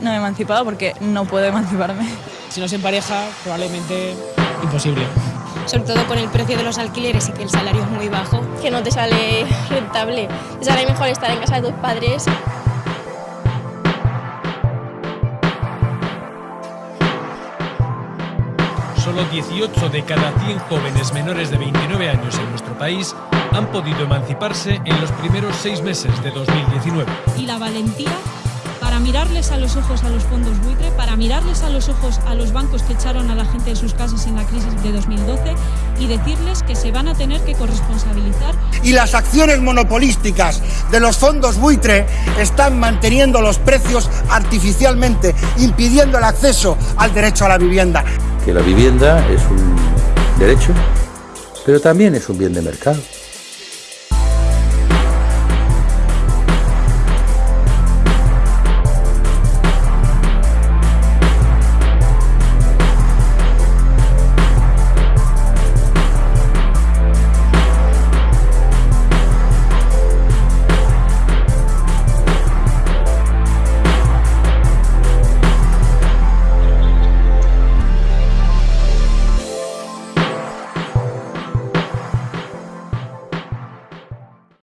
No me he emancipado porque no puedo emanciparme. Si no se empareja, probablemente imposible. Sobre todo con el precio de los alquileres y que el salario es muy bajo. Que no te sale rentable. Te sale mejor estar en casa de tus padres. Solo 18 de cada 100 jóvenes menores de 29 años en nuestro país han podido emanciparse en los primeros seis meses de 2019. Y la valentía mirarles a los ojos a los fondos buitre, para mirarles a los ojos a los bancos que echaron a la gente de sus casas en la crisis de 2012 y decirles que se van a tener que corresponsabilizar. Y las acciones monopolísticas de los fondos buitre están manteniendo los precios artificialmente, impidiendo el acceso al derecho a la vivienda. Que la vivienda es un derecho, pero también es un bien de mercado.